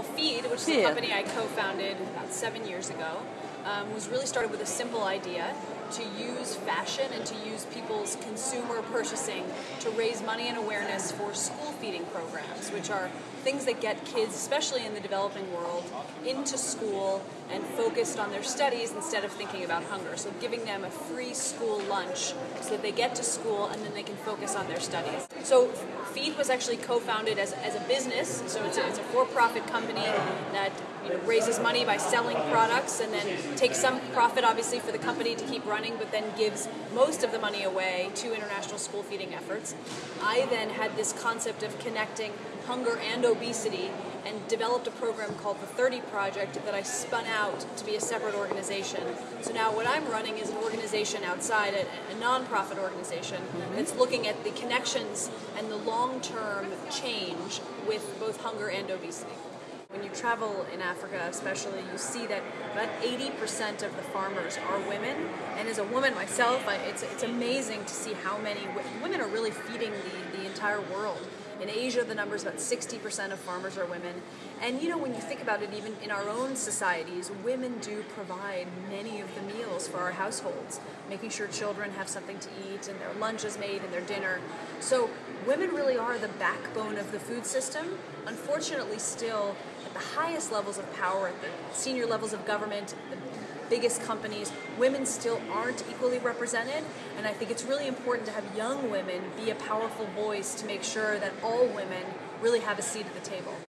Well, Feed, which is Feed. a company I co-founded about seven years ago, um, was really started with a simple idea to use fashion and to use people's consumer purchasing to raise money and awareness for school feeding programs, which are things that get kids, especially in the developing world, into school and focused on their studies instead of thinking about hunger. So giving them a free school lunch so that they get to school and then they can focus on their studies. So Feed was actually co-founded as, as a business, so it's a, it's a for-profit company that you know, raises money by selling products and then takes some profit obviously for the company to keep running, but then gives most of the money away to international school feeding efforts. I then had this concept of connecting hunger and obesity and developed a program called the 30 Project that I spun out to be a separate organization. So now what I'm running is an organization outside, a, a nonprofit organization that's looking at the connections and the long-term change with both hunger and obesity. When you travel in Africa, especially, you see that about 80% of the farmers are women. And as a woman myself, it's, it's amazing to see how many women are really feeding the, the entire world. In Asia, the number is about 60% of farmers are women. And you know, when you think about it, even in our own societies, women do provide many of the meals for our households, making sure children have something to eat and their lunch is made and their dinner. So, women really are the backbone of the food system. Unfortunately, still, at the highest levels of power, at the senior levels of government, the biggest companies, women still aren't equally represented. And I think it's really important to have young women be a powerful voice to make sure that all women really have a seat at the table.